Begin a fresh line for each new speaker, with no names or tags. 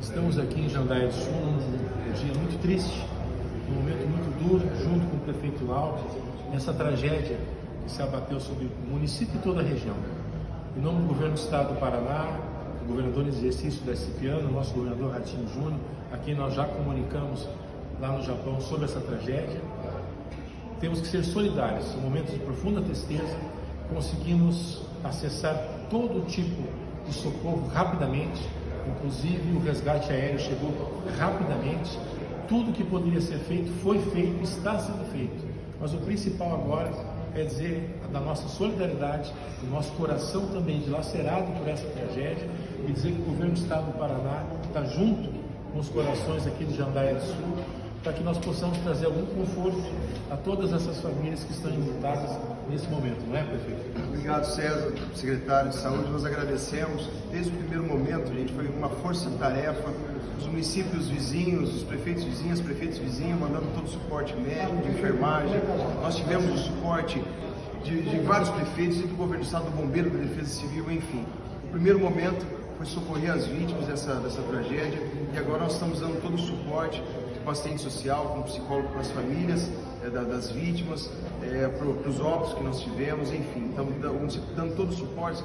Estamos aqui em Jandaia do Sul num dia muito triste, num momento muito duro, junto com o prefeito Lauro, nessa tragédia que se abateu sobre o município e toda a região. Em nome do governo do estado do Paraná, do governador em exercício da Cipiano, nosso governador Ratinho Júnior, a quem nós já comunicamos lá no Japão sobre essa tragédia, temos que ser solidários. Em momentos de profunda tristeza, conseguimos acessar todo tipo de socorro rapidamente, inclusive o resgate aéreo chegou rapidamente. Tudo que poderia ser feito foi feito, está sendo feito. Mas o principal agora é dizer da nossa solidariedade, do nosso coração também dilacerado por essa tragédia e dizer que o governo do Estado do Paraná está junto com os corações aqui de Jandaia do Sul que nós possamos trazer algum conforto a todas essas famílias que estão enlutadas nesse momento, não é, prefeito?
Obrigado, César, secretário de Saúde. Nós agradecemos. Desde o primeiro momento, gente, foi uma força-tarefa. Os municípios vizinhos, os prefeitos vizinhos, prefeitos vizinhos, mandando todo o suporte médico, de enfermagem. Nós tivemos o suporte de, de vários prefeitos e do governo do estado, do bombeiro, da defesa civil, enfim. Primeiro momento foi socorrer as vítimas dessa, dessa tragédia e agora nós estamos dando todo o suporte com assistente social, com psicólogo para as famílias é, das vítimas, é, para os óbitos que nós tivemos, enfim, estamos dando, dando todo o suporte.